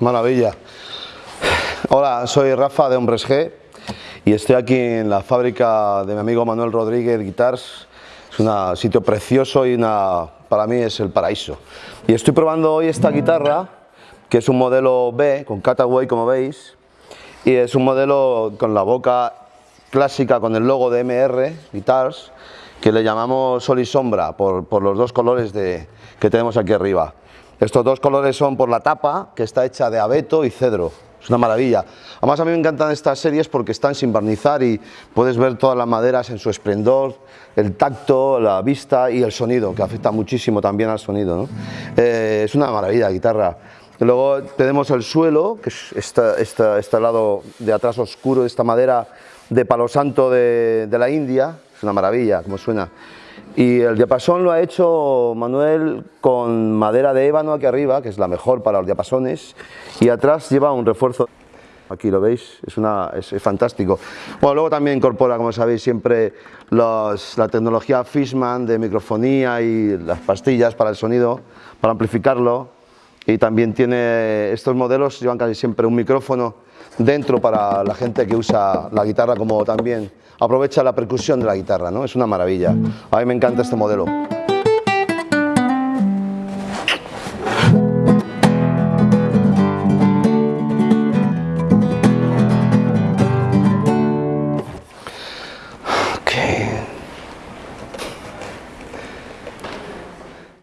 maravilla. Hola, soy Rafa de Hombres G y estoy aquí en la fábrica de mi amigo Manuel Rodríguez Guitars. Es un sitio precioso y para mí es el paraíso. Y estoy probando hoy esta guitarra, que es un modelo B, con Cataway como veis, y es un modelo con la boca clásica con el logo de MR Guitars, que le llamamos sol y sombra por, los dos colores que tenemos aquí arriba. Estos dos colores son por la tapa, que está hecha de abeto y cedro. Es una maravilla. Además a mí me encantan estas series porque están sin barnizar y puedes ver todas las maderas en su esplendor, el tacto, la vista y el sonido, que afecta muchísimo también al sonido. Eh, es una maravilla la guitarra. Luego tenemos el suelo, que es este, este, lado de atrás oscuro de esta madera de palo santo de, de la India, es una maravilla como suena. Y el diapasón lo ha hecho Manuel con madera de ébano aquí arriba, que es la mejor para los diapasones, y atrás lleva un refuerzo. Aquí lo veis, es, una, es, fantástico. Bueno, luego también incorpora, como sabéis, siempre la tecnología Fishman de microfonía y las pastillas para el sonido, para amplificarlo. Y también tiene, estos modelos llevan casi siempre un micrófono dentro para la gente que usa la guitarra como también aprovecha la percusión de la guitarra, ¿no? Es una maravilla. A mí me encanta este modelo.